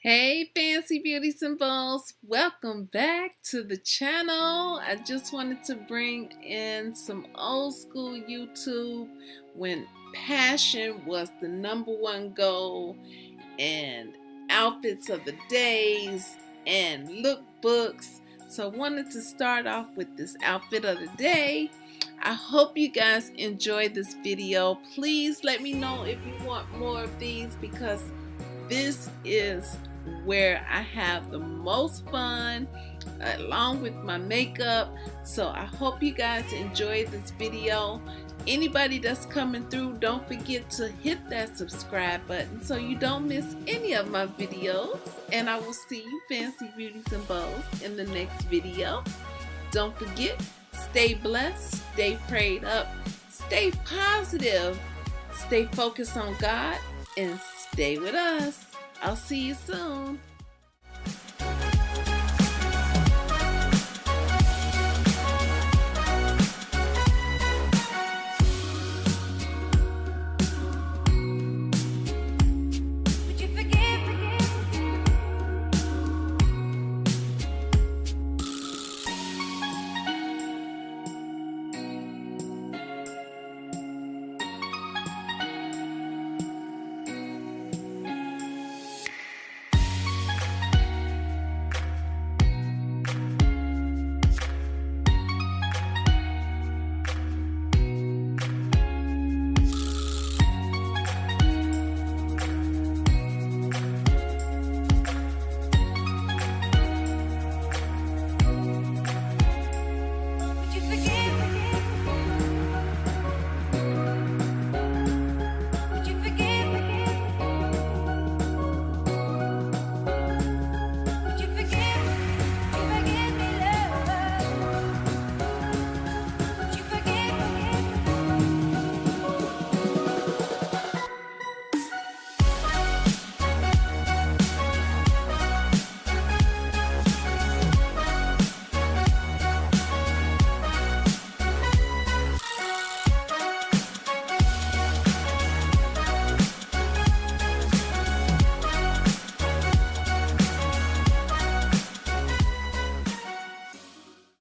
Hey fancy beauty symbols, welcome back to the channel. I just wanted to bring in some old school YouTube when passion was the number one goal and outfits of the days and lookbooks. So I wanted to start off with this outfit of the day I hope you guys enjoyed this video please let me know if you want more of these because this is where I have the most fun along with my makeup. So I hope you guys enjoyed this video. Anybody that's coming through, don't forget to hit that subscribe button so you don't miss any of my videos. And I will see you fancy beauties and bows in the next video. Don't forget, stay blessed, stay prayed up, stay positive, stay focused on God, and stay with us. I'll see you soon.